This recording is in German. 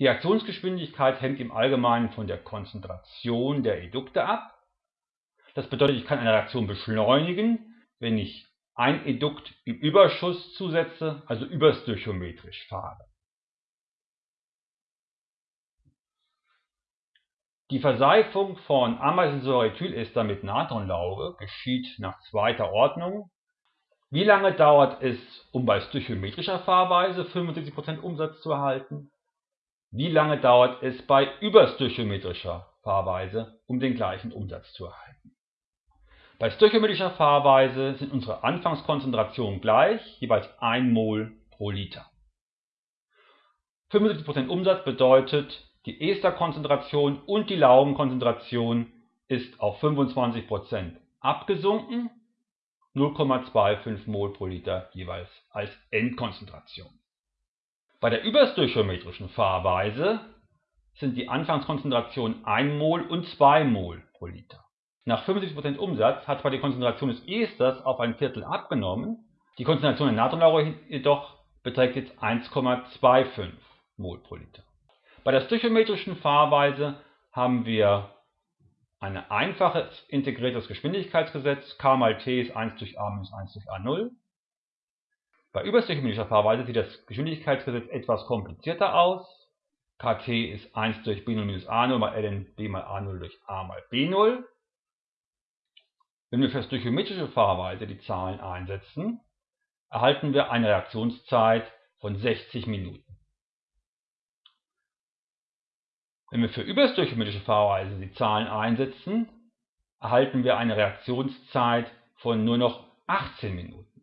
Die Reaktionsgeschwindigkeit hängt im Allgemeinen von der Konzentration der Edukte ab. Das bedeutet, ich kann eine Reaktion beschleunigen, wenn ich ein Edukt im Überschuss zusetze, also überstöchiometrisch fahre. Die Verseifung von Ameisensäurethyester mit Natronlauge geschieht nach zweiter Ordnung. Wie lange dauert es, um bei stöchiometrischer Fahrweise 75% Umsatz zu erhalten? Wie lange dauert es bei überstöchiometrischer Fahrweise, um den gleichen Umsatz zu erhalten? Bei stöchiometrischer Fahrweise sind unsere Anfangskonzentrationen gleich, jeweils 1 Mol pro Liter. 75% Umsatz bedeutet, die Esterkonzentration und die Laugenkonzentration ist auf 25% abgesunken, 0,25 mol pro Liter jeweils als Endkonzentration. Bei der überstöchiometrischen Fahrweise sind die Anfangskonzentrationen 1 mol und 2 mol pro Liter. Nach 75% Umsatz hat zwar die Konzentration des Esters auf ein Viertel abgenommen, die Konzentration der Natronlauge jedoch beträgt jetzt 1,25 mol pro Liter. Bei der stöchiometrischen Fahrweise haben wir ein einfaches integriertes Geschwindigkeitsgesetz, k mal t ist 1 durch a minus 1 durch a0. Bei überstöchiometrischer Fahrweise sieht das Geschwindigkeitsgesetz etwas komplizierter aus. kt ist 1 durch b0 minus a0 mal ln b mal a0 durch a mal b0. Wenn wir für stöchiometrische Fahrweise die Zahlen einsetzen, erhalten wir eine Reaktionszeit von 60 Minuten. Wenn wir für überstöchiometrische Fahrweise die Zahlen einsetzen, erhalten wir eine Reaktionszeit von nur noch 18 Minuten.